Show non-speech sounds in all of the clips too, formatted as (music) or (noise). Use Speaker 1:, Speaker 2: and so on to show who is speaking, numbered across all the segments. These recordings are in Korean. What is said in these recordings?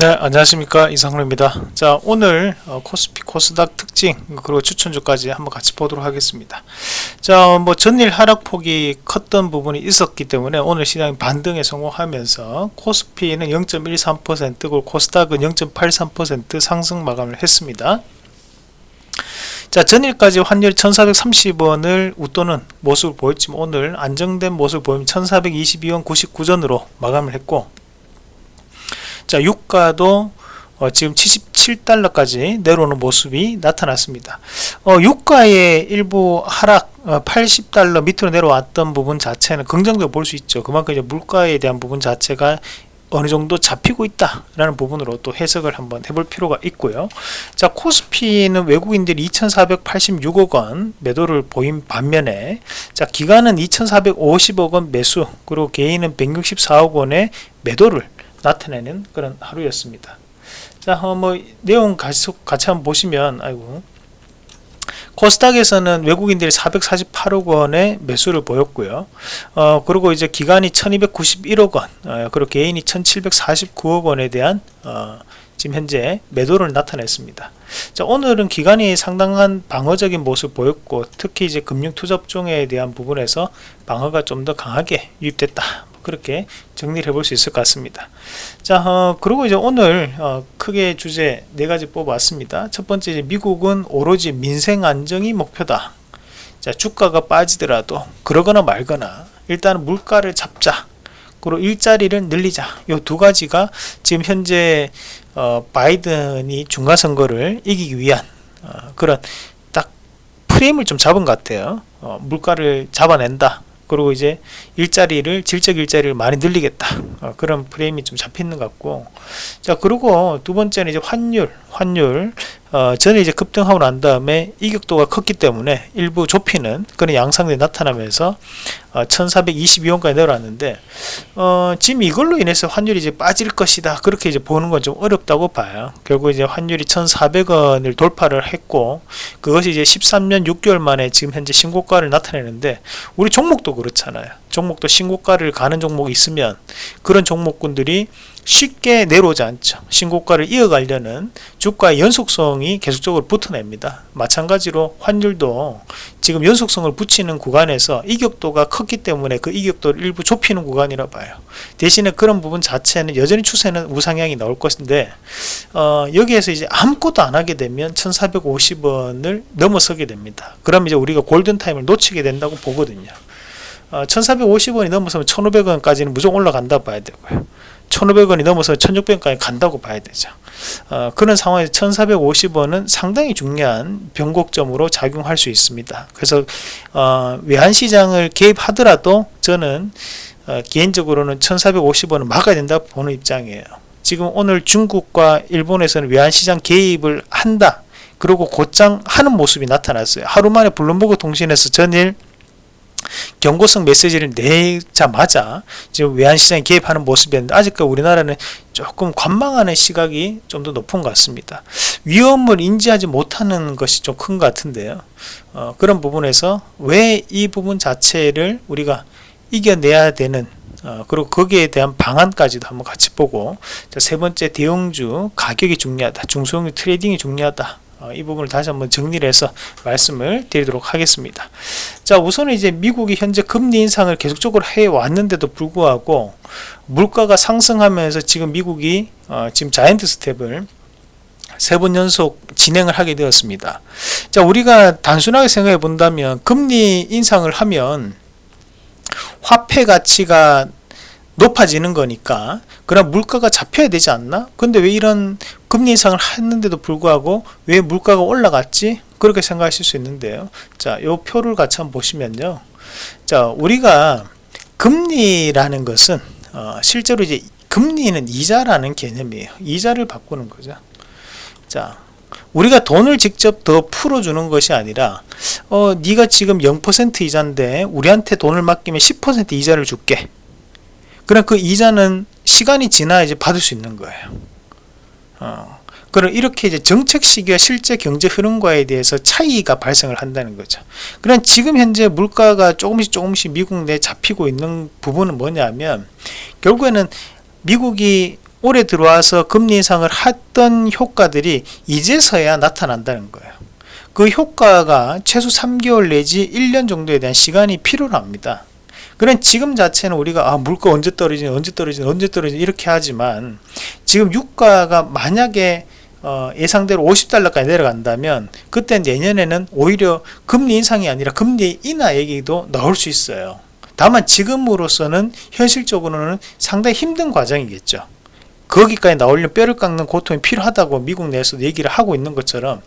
Speaker 1: 네 안녕하십니까. 이상로입니다. 자 오늘 어, 코스피 코스닥 특징 그리고 추천주까지 한번 같이 보도록 하겠습니다. 자 뭐 전일 하락폭이 컸던 부분이 있었기 때문에 오늘 시장이 반등에 성공하면서 코스피는 0.13% 그리고 코스닥은 0.83% 상승 마감을 했습니다. 자 전일까지 환율 1430원을 웃도는 모습을 보였지만 오늘 안정된 모습을 보이면 1422원 99전으로 마감을 했고 자 유가도 어, 지금 77달러까지 내려오는 모습이 나타났습니다. 어, 유가의 일부 하락 어, 80달러 밑으로 내려왔던 부분 자체는 긍정적으로 볼 수 있죠. 그만큼 이제 물가에 대한 부분 자체가 어느 정도 잡히고 있다 라는 부분으로 또 해석을 한번 해볼 필요가 있고요. 자 코스피는 외국인들이 2486억 원 매도를 보인 반면에 자 기간은 2450억 원 매수 그리고 개인은 164억 원의 매도를 나타내는 그런 하루였습니다. 자, 어, 뭐 내용 같이, 한번 보시면 아이고 코스닥에서는 외국인들이 448억 원의 매수를 보였고요. 어, 그리고 이제 기간이 1291억 원, 어, 그리고 개인이 1749억 원에 대한 어, 지금 현재 매도를 나타냈습니다. 자, 오늘은 기간이 상당한 방어적인 모습 보였고 특히 이제 금융투자종에 대한 부분에서 방어가 좀 더 강하게 유입됐다. 그렇게 정리를 해볼 수 있을 것 같습니다. 자 어, 그리고 이제 오늘 어, 크게 주제 네 가지 뽑아왔습니다. 첫 번째 미국은 오로지 민생 안정이 목표다. 자 주가가 빠지더라도 그러거나 말거나 일단 물가를 잡자. 그리고 일자리를 늘리자. 이두 가지가 지금 현재 어, 바이든이 중간선거를 이기기 위한 어, 그런 딱 프레임을 좀 잡은 것 같아요. 어, 물가를 잡아낸다 그리고 이제 일자리를 질적 일자리를 많이 늘리겠다. 어, 그런 프레임이 좀 잡히는 것 같고. 자 그리고 두 번째는 이제 환율 환율 어, 전에 이제 급등하고 난 다음에 이격도가 컸기 때문에 일부 좁히는 그런 양상들이 나타나면서 어, 1422원까지 내려왔는데 어, 지금 이걸로 인해서 환율이 이제 빠질 것이다. 그렇게 이제 보는 건 좀 어렵다고 봐요. 결국 이제 환율이 1400원을 돌파를 했고 그것이 이제 13년 6개월 만에 지금 현재 신고가를 나타내는데 우리 종목도 그렇잖아요 종목도 신고가를 가는 종목이 있으면 그런 종목군들이 쉽게 내려오지 않죠. 신고가를 이어가려는 주가의 연속성이 계속적으로 붙어냅니다. 마찬가지로 환율도 지금 연속성을 붙이는 구간에서 이격도가 컸기 때문에 그 이격도를 일부 좁히는 구간이라 봐요. 대신에 그런 부분 자체는 여전히 추세는 우상향이 나올 것인데 어, 여기에서 이제 아무것도 안 하게 되면 1450원을 넘어서게 됩니다. 그럼 이제 우리가 골든타임을 놓치게 된다고 보거든요 어, 1450원이 넘어서면 1500원까지는 무조건 올라간다 봐야 되고요. 1500원이 넘어서 1600원까지 간다고 봐야 되죠. 어, 그런 상황에서 1450원은 상당히 중요한 변곡점으로 작용할 수 있습니다. 그래서 어, 외환시장을 개입하더라도 저는 어, 개인적으로는 1450원은 막아야 된다 보는 입장이에요. 지금 오늘 중국과 일본에서는 외환시장 개입을 한다. 그리고 곧장 하는 모습이 나타났어요. 하루 만에 블룸버그 통신에서 전일 경고성 메시지를 내자마자 지금 외환시장에 개입하는 모습이었는데 아직까지 우리나라는 조금 관망하는 시각이 좀 더 높은 것 같습니다. 위험을 인지하지 못하는 것이 좀 큰 것 같은데요. 어, 그런 부분에서 왜 이 부분 자체를 우리가 이겨내야 되는 어, 그리고 거기에 대한 방안까지도 한번 같이 보고 자, 세 번째 대형주 가격이 중요하다 중소형주 trading이 중요하다 어, 이 부분을 다시 한번 정리를 해서 말씀을 드리도록 하겠습니다. 자 우선은 이제 미국이 현재 금리 인상을 계속적으로 해 왔는데도 불구하고 물가가 상승하면서 지금 미국이 어, 지금 giant step을 세 번 연속 진행을 하게 되었습니다. 자 우리가 단순하게 생각해 본다면 금리 인상을 하면 화폐 가치가 높아지는 거니까 그럼 물가가 잡혀야 되지 않나? 근데 왜 이런 금리 인상을 했는데도 불구하고 왜 물가가 올라갔지? 그렇게 생각하실 수 있는데요. 자, 요 표를 같이 한번 보시면요. 자, 우리가 금리라는 것은 어, 실제로 이제 금리는 이자라는 개념이에요. 이자를 바꾸는 거죠. 자, 우리가 돈을 직접 더 풀어주는 것이 아니라 어, 네가 지금 0% 이자인데 우리한테 돈을 맡기면 10% 이자를 줄게. 그럼 그 이자는 시간이 지나야 이제 받을 수 있는 거예요. 어, 그럼 이렇게 이제 정책 시기와 실제 경제 흐름과에 대해서 차이가 발생을 한다는 거죠. 그럼 지금 현재 물가가 조금씩 조금씩 미국 내 잡히고 있는 부분은 뭐냐면 결국에는 미국이 올해 들어와서 금리 인상을 했던 효과들이 이제서야 나타난다는 거예요. 그 효과가 최소 3개월 내지 1년 정도에 대한 시간이 필요합니다. 그런 지금 자체는 우리가 아 물가 언제 떨어지니 언제 떨어지니 언제 떨어지니 이렇게 하지만 지금 유가가 만약에 어, 예상대로 50달러까지 내려간다면 그때 내년에는 오히려 금리 인상이 아니라 금리 인하 얘기도 나올 수 있어요. 다만 지금으로서는 현실적으로는 상당히 힘든 과정이겠죠. 거기까지 나오려면 뼈를 깎는 고통이 필요하다고 미국 내에서도 얘기를 하고 있는 것처럼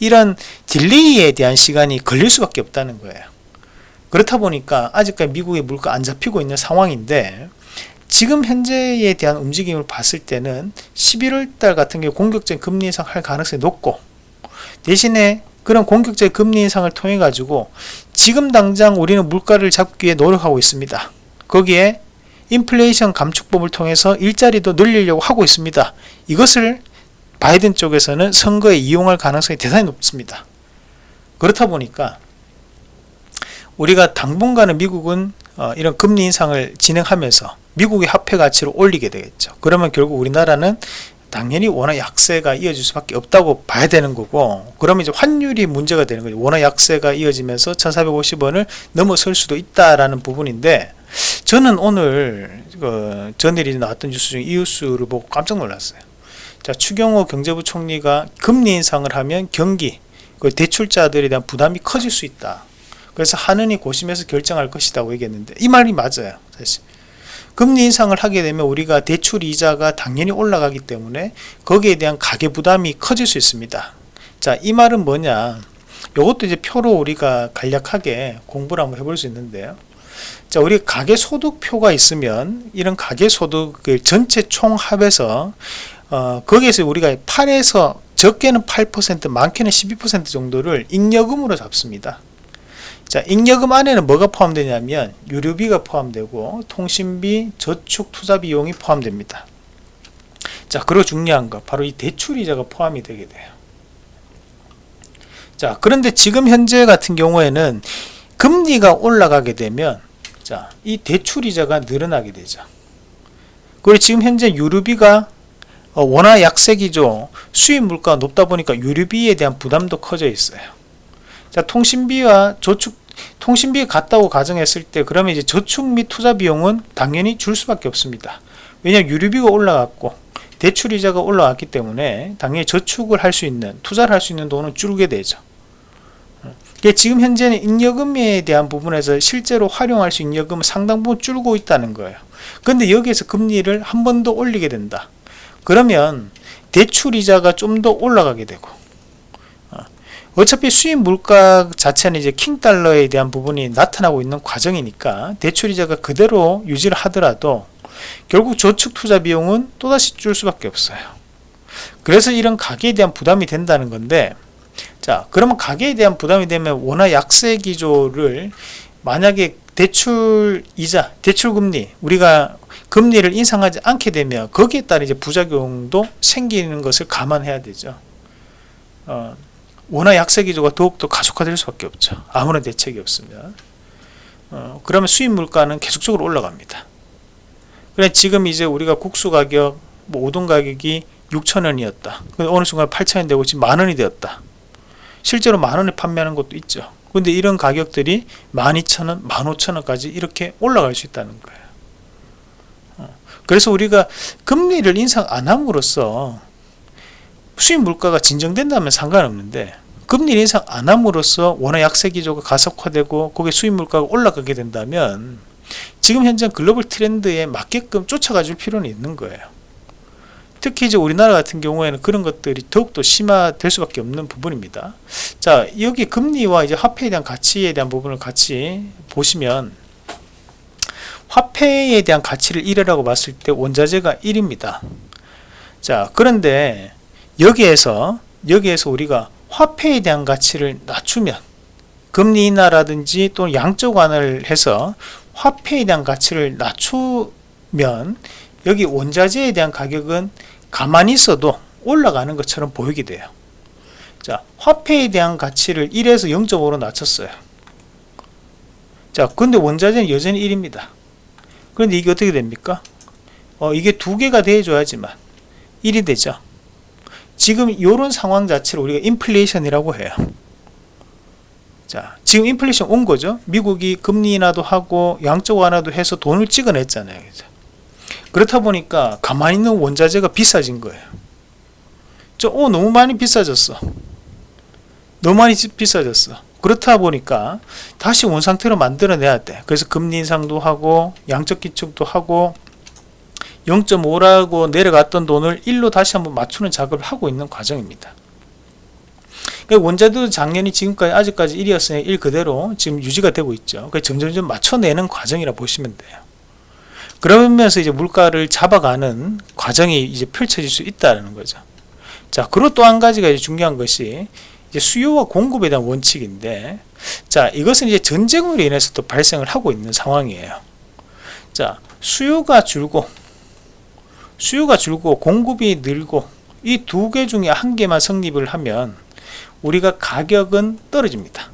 Speaker 1: 이런 딜레이에 대한 시간이 걸릴 수밖에 없다는 거예요. 그렇다 보니까 아직까지 미국의 물가 안 잡히고 있는 상황인데 지금 현재에 대한 움직임을 봤을 때는 11월 달 같은 경우 공격적인 금리 인상 할 가능성이 높고 대신에 그런 공격적인 금리 인상을 통해 가지고 지금 당장 우리는 물가를 잡기 위해 노력하고 있습니다. 거기에 인플레이션 감축법을 통해서 일자리도 늘리려고 하고 있습니다. 이것을 바이든 쪽에서는 선거에 이용할 가능성이 대단히 높습니다. 그렇다 보니까 우리가 당분간은 미국은 어, 이런 금리 인상을 진행하면서 미국의 화폐 가치를 올리게 되겠죠. 그러면 결국 우리나라는 당연히 원화 약세가 이어질 수밖에 없다고 봐야 되는 거고 그러면 이제 환율이 문제가 되는 거죠. 원화 약세가 이어지면서 1450원을 넘어설 수도 있다라는 부분인데 저는 오늘 그 전일이 나왔던 뉴스 중에 이 뉴스를 보고 깜짝 놀랐어요. 자 추경호 경제부총리가 금리 인상을 하면 경기 그 대출자들에 대한 부담이 커질 수 있다. 그래서 하느니 고심해서 결정할 것이라고 얘기했는데 이 말이 맞아요. 사실 금리 인상을 하게 되면 우리가 대출 이자가 당연히 올라가기 때문에 거기에 대한 가계 부담이 커질 수 있습니다. 자, 이 말은 뭐냐? 이것도 이제 표로 우리가 간략하게 공부를 한번 해볼 수 있는데요. 자, 우리 가계 소득표가 있으면 이런 가계 소득을 전체 총합해서 어, 거기에서 우리가 8에서 적게는 8% 많게는 12% 정도를 잉여금으로 잡습니다. 자, 잉여금 안에는 뭐가 포함되냐면 유류비가 포함되고 통신비, 저축, 투자 비용이 포함됩니다. 자, 그리고 중요한 거 바로 이 대출이자가 포함이 되게 돼요. 자, 그런데 지금 현재 같은 경우에는 금리가 올라가게 되면 자, 이 대출이자가 늘어나게 되죠. 그리고 지금 현재 유류비가 어, 원화 약세기죠. 수입 물가가 높다 보니까 유류비에 대한 부담도 커져 있어요. 자, 통신비와 저축 통신비 같다고 가정했을 때 그러면 이제 저축 및 투자 비용은 당연히 줄 수밖에 없습니다. 왜냐하면 유류비가 올라갔고 대출 이자가 올라왔기 때문에 당연히 저축을 할 수 있는 투자를 할 수 있는 돈은 줄게 되죠. 지금 현재는 잉여금에 대한 부분에서 실제로 활용할 수 있는 잉여금은 상당 부분 줄고 있다는 거예요. 근데 여기에서 금리를 한 번 더 올리게 된다. 그러면 대출 이자가 좀 더 올라가게 되고 어차피 수입 물가 자체는 이제 킹 달러에 대한 부분이 나타나고 있는 과정이니까 대출이자가 그대로 유지를 하더라도 결국 저축 투자 비용은 또다시 줄 수밖에 없어요. 그래서 이런 가계에 대한 부담이 된다는 건데 자 그러면 가계에 대한 부담이 되면 원화 약세 기조를 만약에 대출 이자, 대출 금리 우리가 금리를 인상하지 않게 되면 거기에 따른 이제 부작용도 생기는 것을 감안해야 되죠. 어, 원화 약세 기조가 더욱더 가속화될 수밖에 없죠. 아무런 대책이 없으면. 어, 그러면 수입 물가는 계속적으로 올라갑니다. 그래 지금 이제 우리가 국수 가격, 뭐 우동 가격이 6천원이었다. 어느 순간 8천원 되고 지금 만원이 되었다. 실제로 만원에 판매하는 것도 있죠. 근데 이런 가격들이 12,000원, 15,000원까지 이렇게 올라갈 수 있다는 거예요. 어, 그래서 우리가 금리를 인상 안 함으로써 수입 물가가 진정된다면 상관없는데 금리 인상 안 함으로써 원화 약세 기조가 가속화되고 거기에 수입 물가가 올라가게 된다면 지금 현재 글로벌 트렌드에 맞게끔 쫓아가 줄 필요는 있는 거예요. 특히 이제 우리나라 같은 경우에는 그런 것들이 더욱더 심화될 수밖에 없는 부분입니다. 자, 여기 금리와 이제 화폐에 대한 가치에 대한 부분을 같이 보시면 화폐에 대한 가치를 1이라고 봤을 때 원자재가 1입니다. 자, 그런데 여기에서 여기에서 우리가 화폐에 대한 가치를 낮추면 금리 인하라든지 또 양적 완화를 해서 화폐에 대한 가치를 낮추면 여기 원자재에 대한 가격은 가만히 있어도 올라가는 것처럼 보이게 돼요. 자, 화폐에 대한 가치를 1에서 0.5로 낮췄어요. 자, 근데 원자재는 여전히 1입니다. 그런데 이게 어떻게 됩니까? 어, 이게 두 개가 돼줘야지만 1이 되죠. 지금 이런 상황 자체를 우리가 인플레이션이라고 해요. 자, 지금 인플레이션 온 거죠. 미국이 금리 인하도 하고 양적 완화도 해서 돈을 찍어냈잖아요. 그죠? 그렇다 보니까 가만히 있는 원자재가 비싸진 거예요. 저, 어, 너무 많이 비싸졌어. 너무 많이 지- 비싸졌어. 그렇다 보니까 다시 원상태로 만들어내야 돼. 그래서 금리 인상도 하고 양적 기축도 하고 0.5라고 내려갔던 돈을 1로 다시 한번 맞추는 작업을 하고 있는 과정입니다. 그러니까 원자도 작년이 지금까지 아직까지 1이었으니 1 그대로 지금 유지가 되고 있죠. 그러니까 점점점 맞춰내는 과정이라 보시면 돼요. 그러면서 이제 물가를 잡아가는 과정이 이제 펼쳐질 수 있다는 거죠. 자, 그리고 또 한 가지가 이제 중요한 것이 이제 수요와 공급에 대한 원칙인데, 자, 이것은 이제 전쟁으로 인해서 또 발생을 하고 있는 상황이에요. 자, 수요가 줄고, 수요가 줄고 공급이 늘고 이 두 개 중에 한 개만 성립을 하면 우리가 가격은 떨어집니다.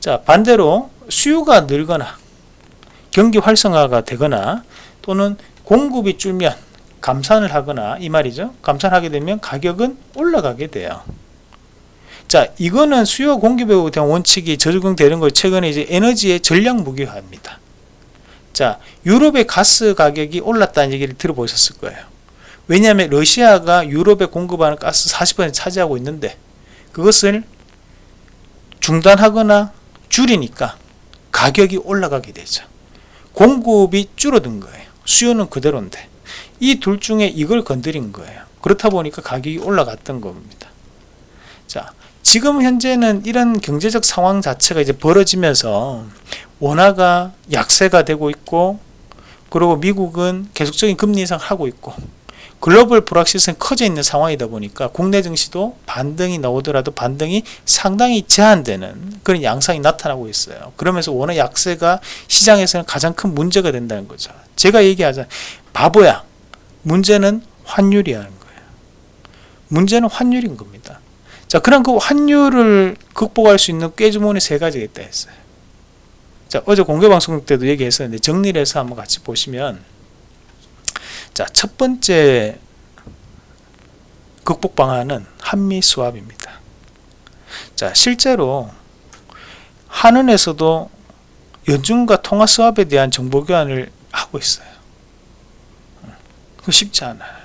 Speaker 1: 자, 반대로 수요가 늘거나 경기 활성화가 되거나 또는 공급이 줄면 감산을 하거나 이 말이죠. 감산하게 되면 가격은 올라가게 돼요. 자, 이거는 수요 공급에 대한 원칙이 적용되는 걸 최근에 이제 에너지의 전략 무기화입니다. 자, 유럽의 가스 가격이 올랐다는 얘기를 들어보셨을 거예요. 왜냐하면 러시아가 유럽에 공급하는 가스 40% 차지하고 있는데 그것을 중단하거나 줄이니까 가격이 올라가게 되죠. 공급이 줄어든 거예요. 수요는 그대로인데 이 둘 중에 이걸 건드린 거예요. 그렇다 보니까 가격이 올라갔던 겁니다. 자, 지금 현재는 이런 경제적 상황 자체가 이제 벌어지면서 원화가 약세가 되고 있고 그리고 미국은 계속적인 금리 인상을 하고 있고 글로벌 불확실성이 커져 있는 상황이다 보니까 국내 증시도 반등이 나오더라도 반등이 상당히 제한되는 그런 양상이 나타나고 있어요. 그러면서 원화 약세가 시장에서는 가장 큰 문제가 된다는 거죠. 제가 얘기하자 바보야. 문제는 환율이라는 거예요. 문제는 환율인 겁니다. 자, 그럼 그 환율을 극복할 수 있는 꾀주문이 세 가지가 있다 했어요. 자, 어제 공개 방송 때도 얘기했었는데 정리를 해서 한번 같이 보시면 자, 첫 번째 극복 방안은 한미 수합입니다. 자, 실제로 한은에서도 연준과 통화 수합에 대한 정보 교환을 하고 있어요. 그 쉽지 않아요.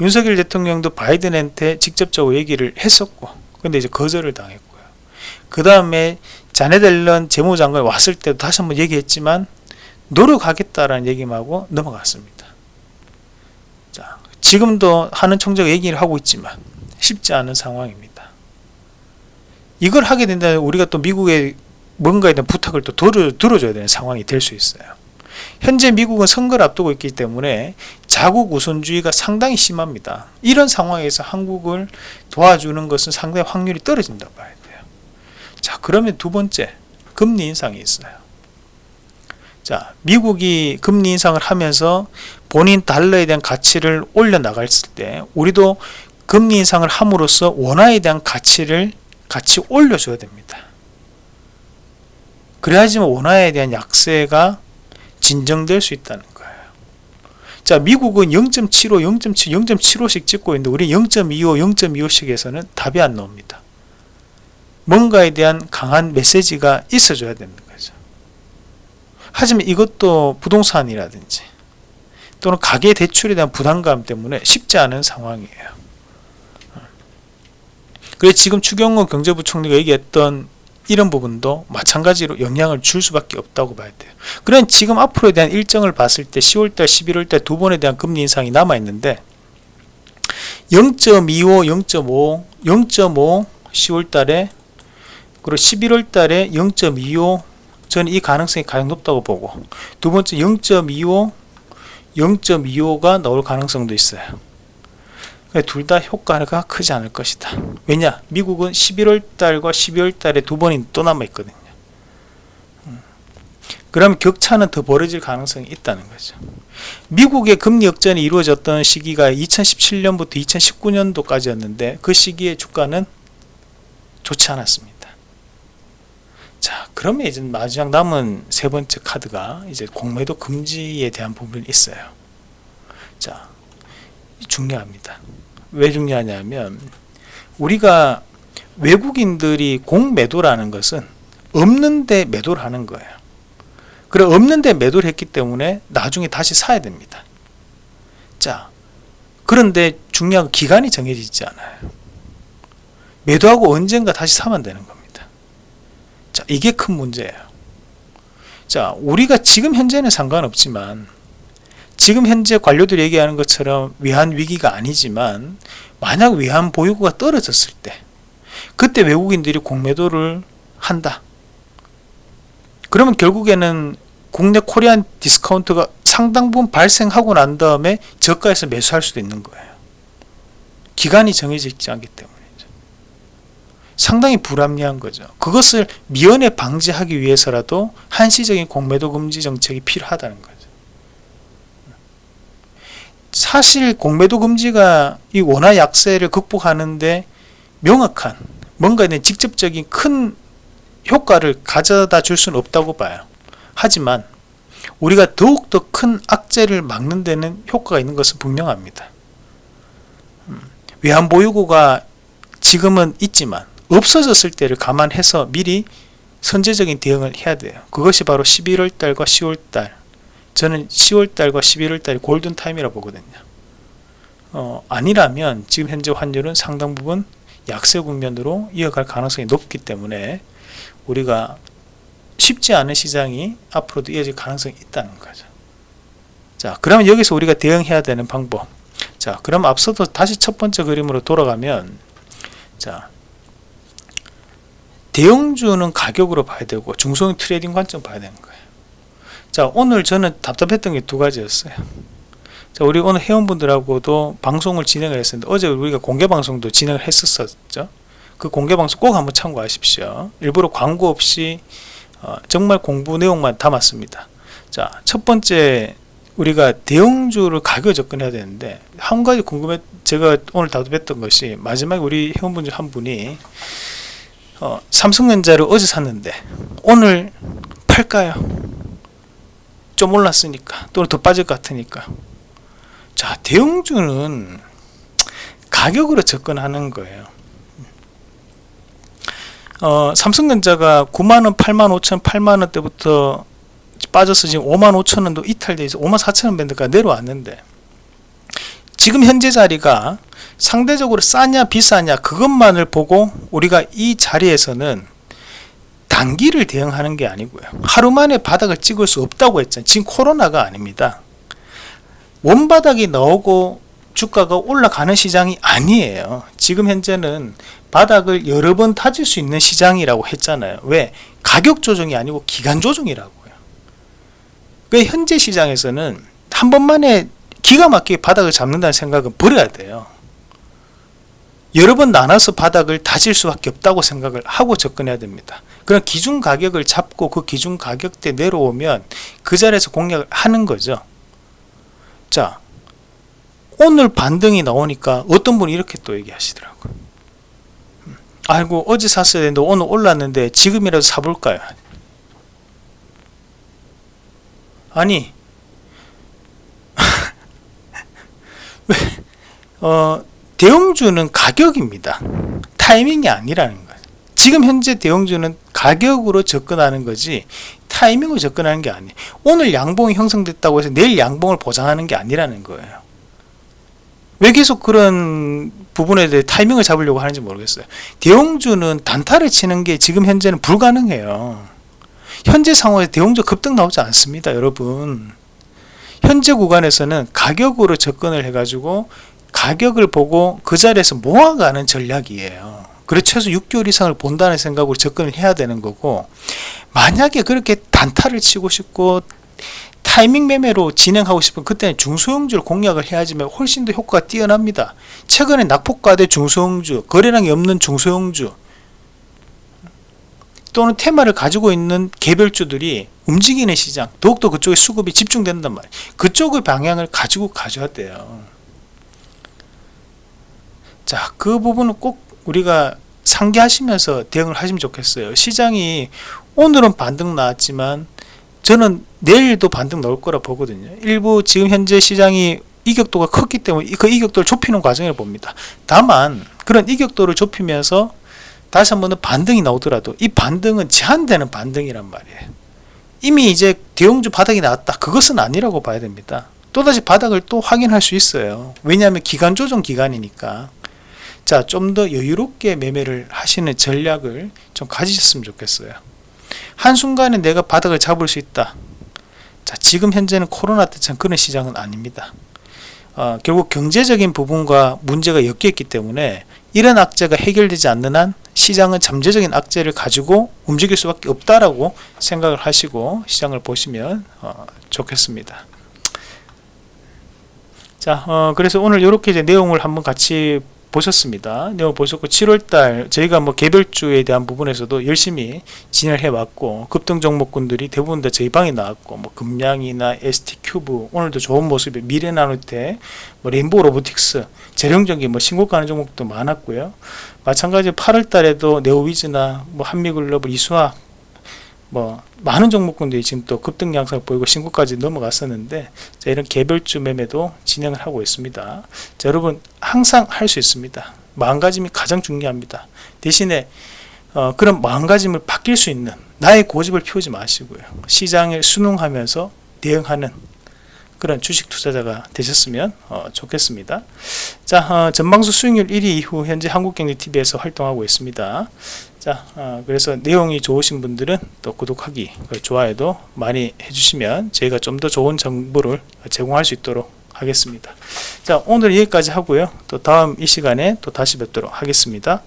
Speaker 1: 윤석열 대통령도 바이든한테 직접적으로 얘기를 했었고, 근데 이제 거절을 당했고요. 그 다음에 자네델런 재무장관이 왔을 때도 다시 한번 얘기했지만 노력하겠다라는 얘기만 하고 넘어갔습니다. 자, 지금도 하는 총재가 얘기를 하고 있지만 쉽지 않은 상황입니다. 이걸 하게 된다면 우리가 또 미국에 뭔가에 대한 부탁을 또 들어, 들어줘야 되는 상황이 될 수 있어요. 현재 미국은 선거를 앞두고 있기 때문에 자국 우선주의가 상당히 심합니다. 이런 상황에서 한국을 도와주는 것은 상당히 확률이 떨어진다 봐야 돼요. 자, 그러면 두 번째, 금리 인상이 있어요. 자, 미국이 금리 인상을 하면서 본인 달러에 대한 가치를 올려 나갔을 때 우리도 금리 인상을 함으로써 원화에 대한 가치를 같이 올려줘야 됩니다. 그래야지만 원화에 대한 약세가 진정될 수 있다는 거예요. 자, 미국은 0.75, 0.7, 0.75씩 찍고 있는데 우리 0.25, 0.25씩에서는 답이 안 나옵니다. 뭔가에 대한 강한 메시지가 있어줘야 되는 거죠. 하지만 이것도 부동산이라든지 또는 가계 대출에 대한 부담감 때문에 쉽지 않은 상황이에요. 그래서 지금 추경호 경제부총리가 얘기했던 이런 부분도 마찬가지로 영향을 줄 수밖에 없다고 봐야 돼요. 그런 지금 앞으로에 대한 일정을 봤을 때 10월달, 11월달 두 번에 대한 금리 인상이 남아 있는데 0.25, 0.5, 0.5 10월달에 그리고 11월 달에 0.25 저는 이 가능성이 가장 높다고 보고 두 번째 0.25, 0.25가 나올 가능성도 있어요. 둘 다 효과가 크지 않을 것이다. 왜냐? 미국은 11월 달과 12월 달에 두 번이 또 남아 있거든요. 음. 그러면 격차는 더 벌어질 가능성이 있다는 거죠. 미국의 금리 역전이 이루어졌던 시기가 2017년부터 2019년도까지였는데 그 시기의 주가는 좋지 않았습니다. 자 그러면 이제 마지막 남은 세 번째 카드가 이제 공매도 금지에 대한 부분이 있어요. 자 중요합니다. 왜 중요하냐면 우리가 외국인들이 공매도라는 것은 없는데 매도를 하는 거예요. 그래 없는데 매도를 했기 때문에 나중에 다시 사야 됩니다. 자 그런데 중요한 건 기간이 정해지지 않아요. 매도하고 언젠가 다시 사면 되는 겁니다 자 이게 큰 문제예요. 자 우리가 지금 현재는 상관없지만 지금 현재 관료들이 얘기하는 것처럼 외환 위기가 아니지만 만약 외환 보유고가 떨어졌을 때 그때 외국인들이 공매도를 한다. 그러면 결국에는 국내 Korean discount가 상당 부분 발생하고 난 다음에 저가에서 매수할 수도 있는 거예요. 기간이 정해져 있지 않기 때문에 상당히 불합리한 거죠. 그것을 미연에 방지하기 위해서라도 한시적인 공매도 금지 정책이 필요하다는 거죠. 사실 공매도 금지가 이 원화 약세를 극복하는데 명확한 뭔가 는 직접적인 큰 효과를 가져다 줄 수는 없다고 봐요. 하지만 우리가 더욱더 큰 악재를 막는 데는 효과가 있는 것은 분명합니다. 음, 외환보유고가 지금은 있지만 없어졌을 때를 감안해서 미리 선제적인 대응을 해야 돼요. 그것이 바로 11월 달과 10월 달. 저는 10월 달과 11월 달이 골든 타임이라 보거든요. 어, 아니라면 지금 현재 환율은 상당 부분 약세 국면으로 이어갈 가능성이 높기 때문에 우리가 쉽지 않은 시장이 앞으로도 이어질 가능성이 있다는 거죠. 자 그러면 여기서 우리가 대응해야 되는 방법. 자 그럼 앞서도 다시 첫 번째 그림으로 돌아가면 자 대형주는 가격으로 봐야 되고 중소형 trading 관점 봐야 되는 거예요. 자 오늘 저는 답답했던 게 두 가지였어요. 자 우리 오늘 회원분들하고도 방송을 진행을 했었는데 어제 우리가 공개 방송도 진행을 했었죠. 그 공개 방송 꼭 한번 참고하십시오. 일부러 광고 없이 어, 정말 공부 내용만 담았습니다. 자 첫 번째 우리가 대형주를 가격 접근해야 되는데 한 가지 궁금해 제가 오늘 답답했던 것이 마지막에 우리 회원분 중 한 분이 어, 삼성전자를 어제 샀는데 오늘 팔까요? 좀 올랐으니까 또는 더 빠질 것 같으니까. 자 대형주는 가격으로 접근하는 거예요. 어, 삼성전자가 9만원 8만 5천 8만원 때부터 빠져서 지금 5만 5천원도 이탈돼 있어. 5만 4천원 밴드가 내려왔는데 지금 현재 자리가 상대적으로 싸냐 비싸냐 그것만을 보고 우리가 이 자리에서는 단기를 대응하는 게 아니고요. 하루 만에 바닥을 찍을 수 없다고 했잖아요. 지금 코로나가 아닙니다. 원바닥이 나오고 주가가 올라가는 시장이 아니에요. 지금 현재는 바닥을 여러 번 타질 수 있는 시장이라고 했잖아요. 왜? 가격 조정이 아니고 기간 조정이라고요. 그 현재 시장에서는 한 번만에 기가 막히게 바닥을 잡는다는 생각은 버려야 돼요 여러 번 나눠서 바닥을 다질 수밖에 없다고 생각을 하고 접근해야 됩니다. 그럼 기준 가격을 잡고 그 기준 가격대 내려오면 그 자리에서 공략을 하는 거죠. 자 오늘 반등이 나오니까 어떤 분이 이렇게 또 얘기하시더라고요. 음, 아이고 어제 샀어야 되는데 오늘 올랐는데 지금이라도 사볼까요? 아니 (laughs) 왜 어, 대형주는 가격입니다. 타이밍이 아니라는 거예요. 지금 현재 대형주는 가격으로 접근하는 거지 타이밍으로 접근하는 게 아니에요. 오늘 양봉이 형성됐다고 해서 내일 양봉을 보장하는 게 아니라는 거예요. 왜 계속 그런 부분에 대해 타이밍을 잡으려고 하는지 모르겠어요. 대형주는 단타를 치는 게 지금 현재는 불가능해요. 현재 상황에 대형주 급등 나오지 않습니다 여러분. 현재 구간에서는 가격으로 접근을 해 가지고 가격을 보고 그 자리에서 모아가는 전략이에요. 그래 최소 6개월 이상을 본다는 생각으로 접근을 해야 되는 거고 만약에 그렇게 단타를 치고 싶고 타이밍 매매로 진행하고 싶은 그때는 중소형주를 공략을 해야지만 훨씬 더 효과가 뛰어납니다. 최근에 낙폭과대 중소형주 거래량이 없는 중소형주 또는 테마를 가지고 있는 개별주들이 움직이는 시장 더욱더 그쪽에 수급이 집중된단 말이에요. 그쪽의 방향을 가지고 가져야 돼요 자 그 부분은 꼭 우리가 상기하시면서 대응을 하시면 좋겠어요. 시장이 오늘은 반등 나왔지만 저는 내일도 반등 나올 거라 보거든요. 일부 지금 현재 시장이 이격도가 컸기 때문에 그 이격도를 좁히는 과정을 봅니다. 다만 그런 이격도를 좁히면서 다시 한번은 반등이 나오더라도 이 반등은 제한되는 반등이란 말이에요. 이미 이제 대형주 바닥이 나왔다. 그것은 아니라고 봐야 됩니다. 또다시 바닥을 또 확인할 수 있어요. 왜냐하면 기간 조정 기간이니까. 자, 좀 더 여유롭게 매매를 하시는 전략을 좀 가지셨으면 좋겠어요. 한순간에 내가 바닥을 잡을 수 있다. 자, 지금 현재는 코로나 때처럼 그런 시장은 아닙니다. 어, 결국 경제적인 부분과 문제가 엮여있기 때문에 이런 악재가 해결되지 않는 한 시장은 잠재적인 악재를 가지고 움직일 수밖에 없다라고 생각을 하시고 시장을 보시면 어, 좋겠습니다. 자, 어, 그래서 오늘 이렇게 이제 내용을 한번 같이 보셨습니다. 내용 보셨고 7월달 저희가 뭐 개별주에 대한 부분에서도 열심히 진행을 해왔고 급등 종목군들이 대부분 다 저희 방에 나왔고 뭐 금량이나 ST 큐브 오늘도 좋은 모습이 미래나노테 뭐 레인보우 로보틱스 재령적인 뭐 신고가는 종목도 많았고요. 마찬가지 8월달에도 네오위즈나 뭐 한미글로벌 이수학 뭐 많은 종목군들이 지금 또 급등 양상을 보이고 신고까지 넘어갔었는데 자, 이런 개별주 매매도 진행을 하고 있습니다. 자, 여러분 항상 할 수 있습니다. 마음가짐이 가장 중요합니다. 대신에 어, 그런 마음가짐을 바뀔 수 있는 나의 고집을 피우지 마시고요. 시장을 순응하면서 대응하는 그런 주식 투자자가 되셨으면 어, 좋겠습니다. 자, 어, 전방수 수익률 1위 이후 현재 한국경제TV에서 활동하고 있습니다. 자, 어, 그래서 내용이 좋으신 분들은 또 구독하기, 그 좋아요도 많이 해주시면 저희가 좀 더 좋은 정보를 제공할 수 있도록 하겠습니다. 자, 오늘 여기까지 하고요. 또 다음 이 시간에 또 다시 뵙도록 하겠습니다.